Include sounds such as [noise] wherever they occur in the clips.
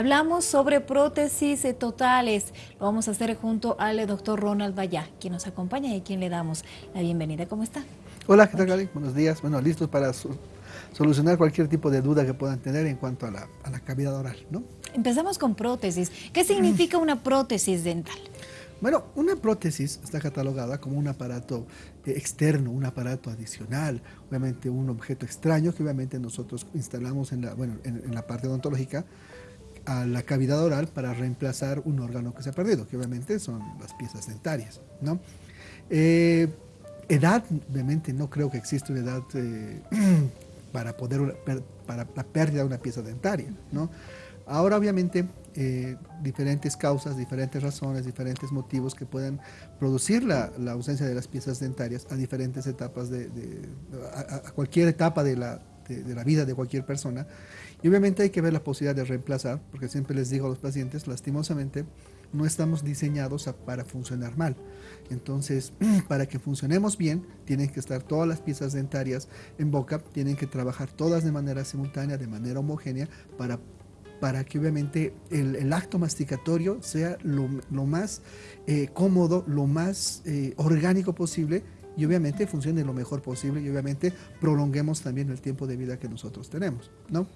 Hablamos sobre prótesis totales. Lo vamos a hacer junto al doctor Ronald Vallá, quien nos acompaña y quien le damos la bienvenida. ¿Cómo está? Hola, ¿qué tal, Gali? Buenos días. Bueno, listos para solucionar cualquier tipo de duda que puedan tener en cuanto a la, cavidad oral, ¿no? Empezamos con prótesis. ¿Qué significa una prótesis dental? Bueno, una prótesis está catalogada como un aparato eh, externo, un aparato adicional, obviamente un objeto extraño que obviamente nosotros instalamos en la, bueno, en la parte odontológica a la cavidad oral para reemplazar un órgano que se ha perdido, que obviamente son las piezas dentarias. ¿no? Eh, edad, obviamente no creo que exista una edad eh, [clears throat] para, poder, para la pérdida de una pieza dentaria. ¿no? Ahora obviamente eh, diferentes causas, diferentes razones, diferentes motivos que pueden producir la, ausencia de las piezas dentarias a diferentes etapas, de, a, cualquier etapa de la, de, la vida de cualquier persona. Y obviamente hay que ver la posibilidad de reemplazar, porque siempre les digo a los pacientes, lastimosamente, no estamos diseñados para funcionar mal. Entonces, [clears throat] para que funcionemos bien, tienen que estar todas las piezas dentarias en boca, tienen que trabajar todas de manera simultánea, de manera homogénea, para, para que obviamente el, acto masticatorio sea lo, más eh, cómodo, lo más eh, orgánico posible y obviamente funcione lo mejor posible y obviamente prolonguemos también el tiempo de vida que nosotros tenemos, ¿no?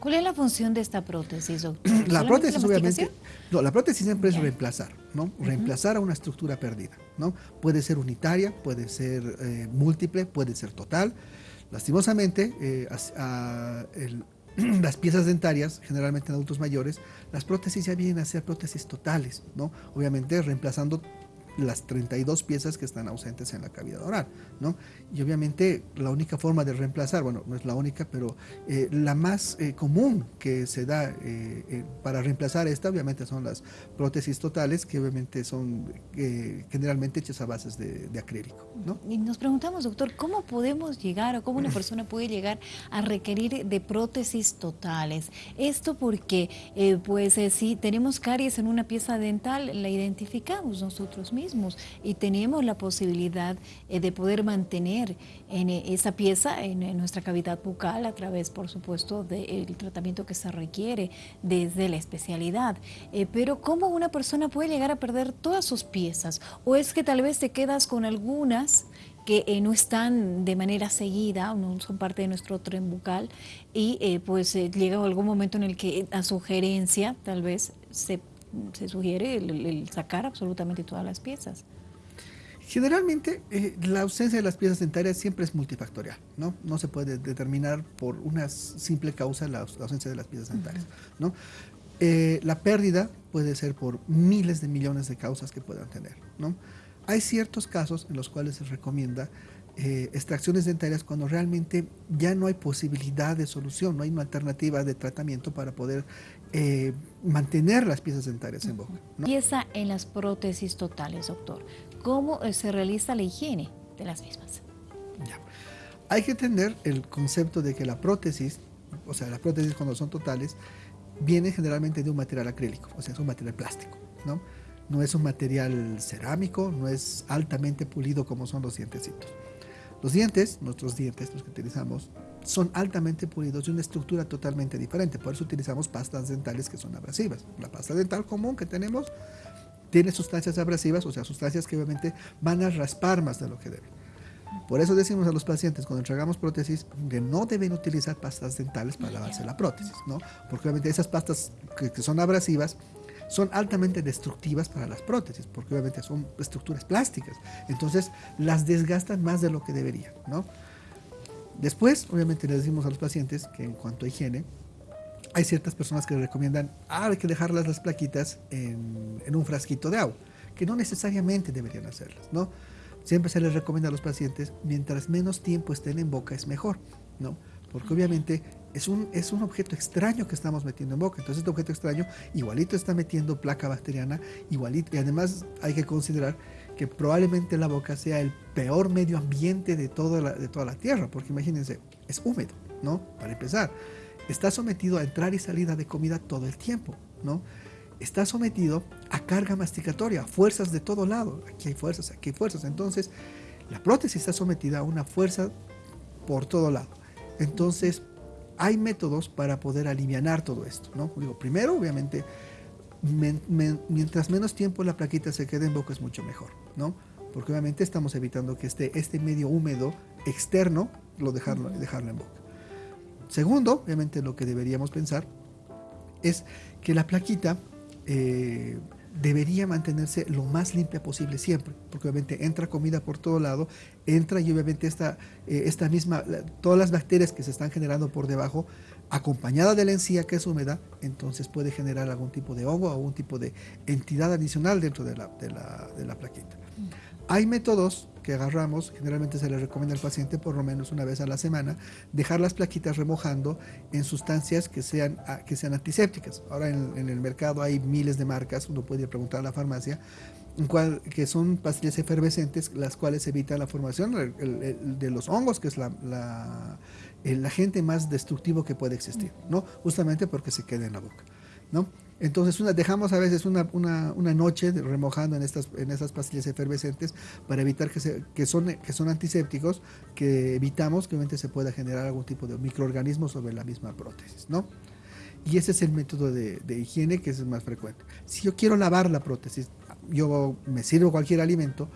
¿Cuál es la función de esta prótesis, doctor? [clears throat] La prótesis, obviamente, no, la prótesis siempre es reemplazar, ¿no? Reemplazar a una estructura perdida, ¿no? Puede ser unitaria, puede ser eh, múltiple, puede ser total. Lastimosamente, eh, [clears throat] las piezas dentarias, generalmente en adultos mayores, las prótesis ya vienen a ser prótesis totales, ¿no? Obviamente reemplazando las 32 piezas que están ausentes en la cavidad oral, ¿no? Y obviamente la única forma de reemplazar, bueno, no es la única, pero eh, la más eh, común que se da eh, para reemplazar esta, obviamente son las prótesis totales, que obviamente son generalmente hechas a bases de, acrílico, ¿no? Y nos preguntamos, doctor, ¿cómo podemos llegar o cómo una [laughs] persona puede llegar a requerir de prótesis totales? Esto porque, pues, si tenemos caries en una pieza dental, la identificamos nosotros mismos y tenemos la posibilidad eh, de poder mantener en eh, esa pieza en, nuestra cavidad bucal a través, por supuesto, del tratamiento que se requiere desde la especialidad. Eh, pero ¿cómo una persona puede llegar a perder todas sus piezas? ¿O es que tal vez te quedas con algunas que no están de manera seguida, no son parte de nuestro tren bucal y pues llega algún momento en el que a sugerencia tal vez se se sugiere el, sacar absolutamente todas las piezas. Generalmente, eh, la ausencia de las piezas dentarias siempre es multifactorial, ¿no? No se puede determinar por una simple causa la, ausencia de las piezas dentarias, ¿no? Eh, la pérdida puede ser por miles de millones de causas que puedan tener, ¿no? Hay ciertos casos en los cuales se recomienda eh, extracciones dentarias cuando realmente ya no hay posibilidad de solución, no hay una alternativa de tratamiento para poder eh, mantener las piezas dentarias en boca. Pieza en las prótesis totales, doctor. ¿Cómo eh, se realiza la higiene de las mismas? Ya. Hay que tener el concepto de que la prótesis, o sea, las prótesis cuando son totales, viene generalmente de un material acrílico, o sea, es un material plástico, ¿no? No es un material cerámico, no es altamente pulido como son los dientecitos. Los dientes, nuestros dientes, los que utilizamos, son altamente pulidos y una estructura totalmente diferente. Por eso utilizamos pastas dentales que son abrasivas. La pasta dental común que tenemos tiene sustancias abrasivas, o sea, sustancias que obviamente van a raspar más de lo que deben. Por eso decimos a los pacientes cuando entregamos prótesis que no deben utilizar pastas dentales para lavarse la prótesis, ¿no? Porque obviamente esas pastas que, que son abrasivas son altamente destructivas para las prótesis, porque obviamente son estructuras plásticas. Entonces, las desgastan más de lo que deberían, ¿no? Después, obviamente, le decimos a los pacientes que en cuanto a higiene, hay ciertas personas que recomiendan, ah, hay que dejarlas las plaquitas en, en, un frasquito de agua, que no necesariamente deberían hacerlas, ¿no? Siempre se les recomienda a los pacientes, mientras menos tiempo estén en boca es mejor, ¿no? Porque obviamente es un, es un objeto extraño que estamos metiendo en boca. Entonces este objeto extraño igualito está metiendo placa bacteriana, igualito. Y además hay que considerar que probablemente la boca sea el peor medio ambiente de toda la, de toda la Tierra. Porque imagínense, es húmedo, ¿no? Para empezar. Está sometido a entrar y salida de comida todo el tiempo, ¿no? Está sometido a carga masticatoria, a fuerzas de todo lado. Aquí hay fuerzas, aquí hay fuerzas. Entonces, la prótesis está sometida a una fuerza por todo lado. Entonces, hay métodos para poder aliviar todo esto, ¿no? Digo, primero, obviamente, mientras menos tiempo la plaquita se quede en boca es mucho mejor, ¿no? Porque obviamente estamos evitando que este, este medio húmedo externo lo dejarlo, dejarlo en boca. Segundo, obviamente lo que deberíamos pensar es que la plaquita eh, debería mantenerse lo más limpia posible siempre, porque obviamente entra comida por todo lado, entra y obviamente esta, eh, esta misma, todas las bacterias que se están generando por debajo, acompañada de la encía que es húmeda, entonces puede generar algún tipo de hongo o algún tipo de entidad adicional dentro de la, de la, de la plaquita. Hay métodos que agarramos, generalmente se le recomienda al paciente por lo menos una vez a la semana, dejar las plaquitas remojando en sustancias que sean, ah, que sean antisépticas. Ahora en, el mercado hay miles de marcas, uno puede preguntar a la farmacia, cual, que son pastillas efervescentes, las cuales evitan la formación de los hongos, que es la, el agente más destructivo que puede existir, ¿no? justamente porque se queda en la boca. ¿no? Entonces una, dejamos a veces una, noche remojando en estas, en estas pastillas efervescentes para evitar que, se, que, son, que son antisépticos, que evitamos que obviamente se pueda generar algún tipo de microorganismo sobre la misma prótesis. ¿no? Y ese es el método de, higiene que es más frecuente. Si yo quiero lavar la prótesis, yo me sirvo cualquier alimento,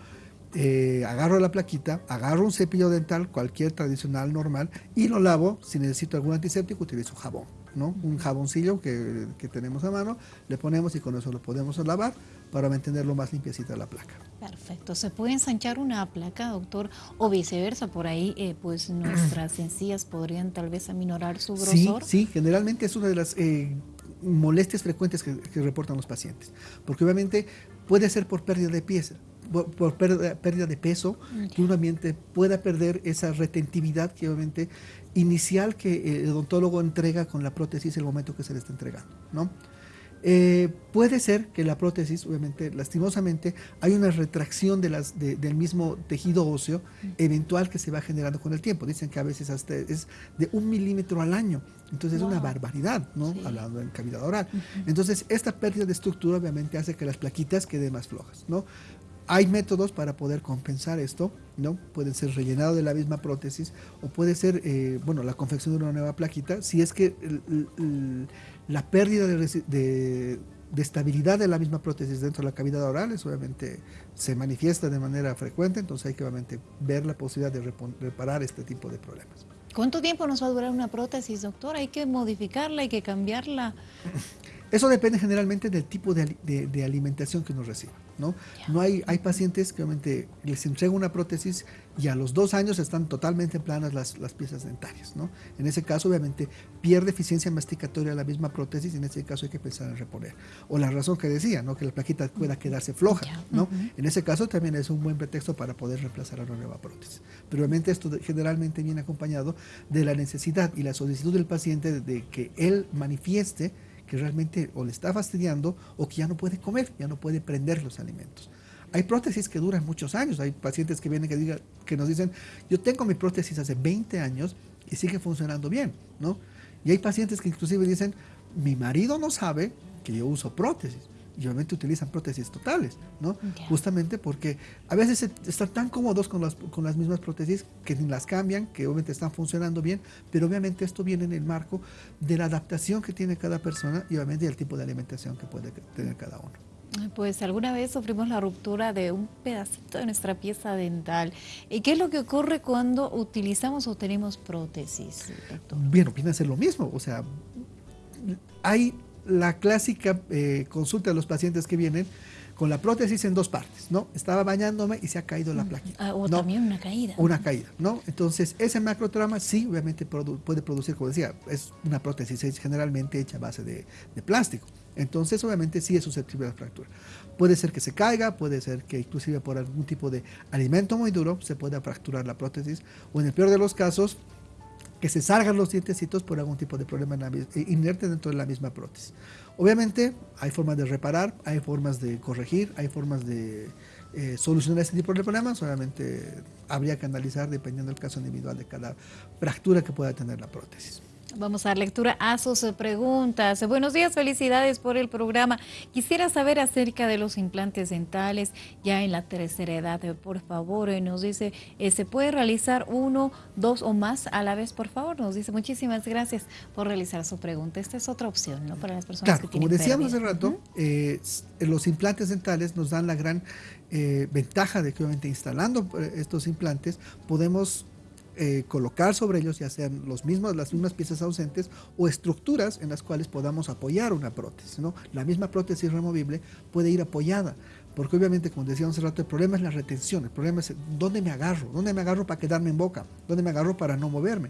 eh, agarro la plaquita, agarro un cepillo dental, cualquier tradicional normal, y lo lavo. Si necesito algún antiséptico, utilizo jabón. Un jaboncillo que, tenemos a mano, le ponemos y con eso lo podemos lavar para mantenerlo más limpiecita la placa. Perfecto. ¿Se puede ensanchar una placa, doctor? O viceversa, por ahí eh, pues [clears throat] nuestras encías podrían tal vez aminorar su grosor. Sí, sí, generalmente es una de las eh, molestias frecuentes que, reportan los pacientes, porque obviamente puede ser por pérdida de pieza, por, pérdida, de peso, que un ambiente pueda perder esa retentividad que obviamente inicial que el odontólogo entrega con la prótesis el momento que se le está entregando, ¿no? Eh, puede ser que la prótesis, obviamente, lastimosamente, hay una retracción de las, del mismo tejido óseo eventual que se va generando con el tiempo. Dicen que a veces hasta es de un milímetro al año. Entonces es una barbaridad, ¿no? Hablando en cavidad oral. Entonces, esta pérdida de estructura obviamente hace que las plaquitas queden más flojas, ¿no? Hay métodos para poder compensar esto, ¿no? Puede ser rellenado de la misma prótesis o puede ser, eh, bueno, la confección de una nueva plaquita, si es que la pérdida de, estabilidad de la misma prótesis dentro de la cavidad oral es, obviamente se manifiesta de manera frecuente, entonces hay que obviamente ver la posibilidad de reparar este tipo de problemas. ¿Cuánto tiempo nos va a durar una prótesis, doctor? ¿Hay que modificarla, hay que cambiarla? [laughs] Eso depende generalmente del tipo de, alimentación que uno reciba. ¿no? no hay, hay pacientes que obviamente les entrega una prótesis y a los dos años están totalmente planas las, las piezas dentarias. ¿no? En ese caso, obviamente, pierde eficiencia masticatoria la misma prótesis y en ese caso hay que pensar en reponer. O la razón que decía, ¿no? que la plaquita pueda quedarse floja. ¿no? En ese caso también es un buen pretexto para poder reemplazar a una nueva prótesis. Pero obviamente esto generalmente viene acompañado de la necesidad y la solicitud del paciente de que él manifieste que realmente o le está fastidiando o que ya no puede comer, ya no puede prender los alimentos. Hay prótesis que duran muchos años, hay pacientes que vienen que, diga, que nos dicen, yo tengo mi prótesis hace 20 años y sigue funcionando bien, ¿no? Y hay pacientes que inclusive dicen, mi marido no sabe que yo uso prótesis y obviamente utilizan prótesis totales, ¿no? Justamente porque a veces están tan cómodos con las, con las mismas prótesis que ni las cambian, que obviamente están funcionando bien, pero obviamente esto viene en el marco de la adaptación que tiene cada persona y obviamente del tipo de alimentación que puede tener cada uno. Pues alguna vez sufrimos la ruptura de un pedacito de nuestra pieza dental. ¿Y qué es lo que ocurre cuando utilizamos o tenemos prótesis, doctor? Bien, opina ser lo mismo. O sea, hay la clásica eh, consulta de los pacientes que vienen con la prótesis en dos partes, ¿no? Estaba bañándome y se ha caído la mm. plaquita. Ah, o también una caída. Una caída, ¿no? Entonces, ese macrotrauma sí, obviamente puede producir, como decía, es una prótesis es generalmente hecha a base de, plástico. Entonces, obviamente sí es susceptible a la fractura. Puede ser que se caiga, puede ser que inclusive por algún tipo de alimento muy duro se pueda fracturar la prótesis, o en el peor de los casos, que se salgan los dientecitos por algún tipo de problema eh, inerte dentro de la misma prótesis. Obviamente hay formas de reparar, hay formas de corregir, hay formas de eh, solucionar este tipo de problemas. Obviamente habría que analizar dependiendo del caso individual de cada fractura que pueda tener la prótesis. Vamos a dar lectura a sus eh, preguntas. Buenos días, felicidades por el programa. Quisiera saber acerca de los implantes dentales ya en la tercera edad. Eh, por favor, eh, nos dice, ¿se puede realizar uno, dos o más a la vez? Por favor, nos dice, muchísimas gracias por realizar su pregunta. Esta es otra opción, ¿no? Para las personas que tienen como decíamos hace rato, los implantes dentales nos dan la gran ventaja de que obviamente instalando estos implantes podemos eh, colocar sobre ellos ya sean los mismos, las mismas piezas ausentes o estructuras en las cuales podamos apoyar una prótesis. ¿no? La misma prótesis removible puede ir apoyada, porque obviamente, como decíamos hace rato, el problema es la retención, el problema es dónde me agarro, dónde me agarro para quedarme en boca, dónde me agarro para no moverme.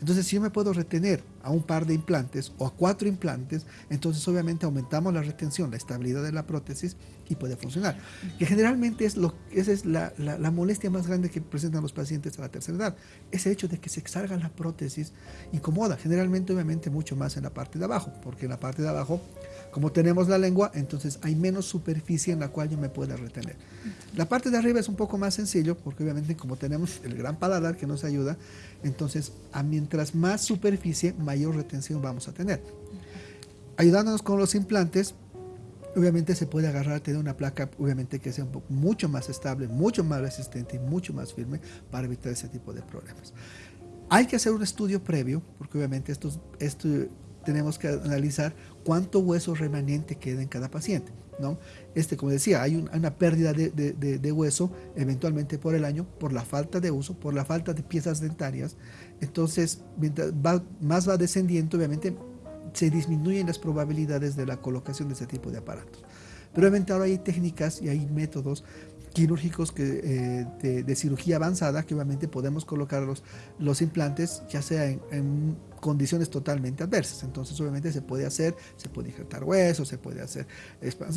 Entonces, si yo me puedo retener a un par de implantes o a cuatro implantes, entonces obviamente aumentamos la retención, la estabilidad de la prótesis y puede funcionar. Que generalmente es lo, esa es la, la, molestia más grande que presentan los pacientes a la tercera edad. Ese hecho de que se exarga la prótesis incomoda, generalmente obviamente mucho más en la parte de abajo, porque en la parte de abajo como tenemos la lengua, entonces hay menos superficie en la cual yo me pueda retener. La parte de arriba es un poco más sencillo, porque obviamente como tenemos el gran paladar que nos ayuda, entonces a mientras más superficie, mayor retención vamos a tener. Ayudándonos con los implantes, obviamente se puede agarrar, tener una placa, obviamente que sea mucho más estable, mucho más resistente y mucho más firme para evitar ese tipo de problemas. Hay que hacer un estudio previo, porque obviamente estos, esto, tenemos que analizar cuánto hueso remanente queda en cada paciente. Este, como decía, hay una pérdida de, hueso eventualmente por el año, por la falta de uso, por la falta de piezas dentarias. Entonces, mientras más va descendiendo, obviamente se disminuyen las probabilidades de la colocación de ese tipo de aparatos. Pero obviamente ahora hay técnicas y hay métodos quirúrgicos eh, de, cirugía avanzada que obviamente podemos colocar los, implantes ya sea en, condiciones totalmente adversas. Entonces obviamente se puede hacer, se puede injertar huesos, se puede hacer,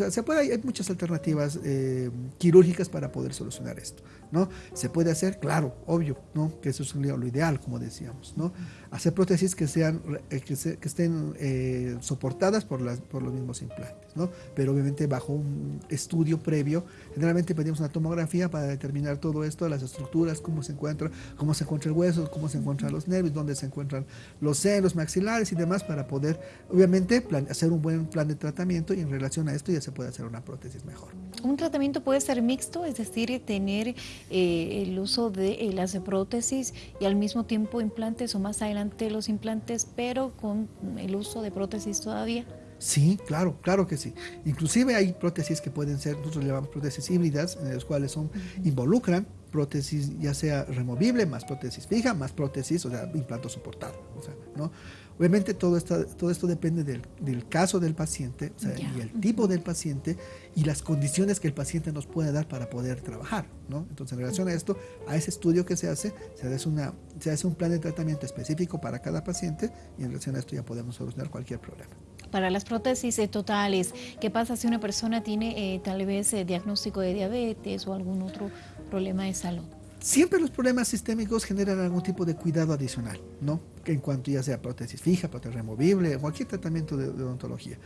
se puede, hay muchas alternativas eh, quirúrgicas para poder solucionar esto. ¿no? Se puede hacer, claro, obvio, ¿no? que eso es lo ideal, como decíamos. ¿no? Hacer prótesis que, sean, eh, que, estén soportadas por, las, por los mismos implantes, ¿no? pero obviamente bajo un estudio previo, generalmente pedimos una tomografía para determinar todo esto, las estructuras, cómo se encuentra, cómo se encuentra el hueso, cómo se encuentran los nervios, dónde se encuentran los senos, maxilares y demás para poder, obviamente, hacer un buen plan de tratamiento y en relación a esto ya se puede hacer una prótesis mejor. Un tratamiento puede ser mixto, es decir, tener eh, el uso de eh, las prótesis y al mismo tiempo implantes o más adelante los implantes, pero con el uso de prótesis todavía. Sí, claro, claro que sí. Inclusive hay prótesis que pueden ser, nosotros le llamamos prótesis híbridas, en las cuales son, involucran prótesis ya sea removible, más prótesis fija, más prótesis, o sea, implanto soportado. O sea, ¿no? Obviamente todo, esto, todo esto depende del, caso del paciente o sea, y el tipo del paciente y las condiciones que el paciente nos puede dar para poder trabajar. ¿no? Entonces, en relación a esto, a ese estudio que se hace, se hace, una, se hace un plan de tratamiento específico para cada paciente y en relación a esto ya podemos solucionar cualquier problema. Para las prótesis eh, totales, ¿qué pasa si una persona tiene eh, tal vez eh, diagnóstico de diabetes o algún otro problema de salud? Siempre los problemas sistémicos generan algún tipo de cuidado adicional, ¿no? En cuanto ya sea prótesis fija, prótesis removible, cualquier tratamiento de, odontología.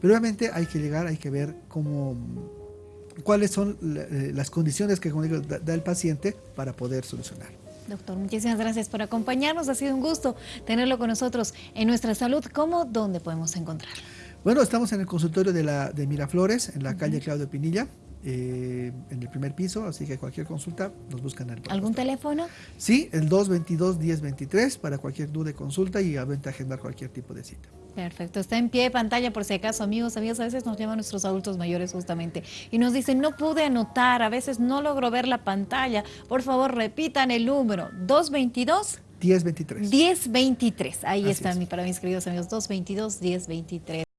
Pero obviamente hay que llegar, hay que ver cómo, cuáles son las condiciones que da el paciente para poder solucionar. Doctor, muchísimas gracias por acompañarnos. Ha sido un gusto tenerlo con nosotros en Nuestra Salud. ¿Cómo? ¿Dónde podemos encontrar? Bueno, estamos en el consultorio de, la, de Miraflores, en la calle Claudio Pinilla. Eh, en el primer piso, así que cualquier consulta nos buscan el ¿Algún teléfono? Sí, el 222-1023 para cualquier duda y consulta y a agendar cualquier tipo de cita. Perfecto, está en pie de pantalla por si acaso, amigos, amigos, a veces nos llaman nuestros adultos mayores justamente y nos dicen, no pude anotar, a veces no logro ver la pantalla, por favor repitan el número, 222 1023. 1023, ahí está para mis queridos amigos, 222 1023.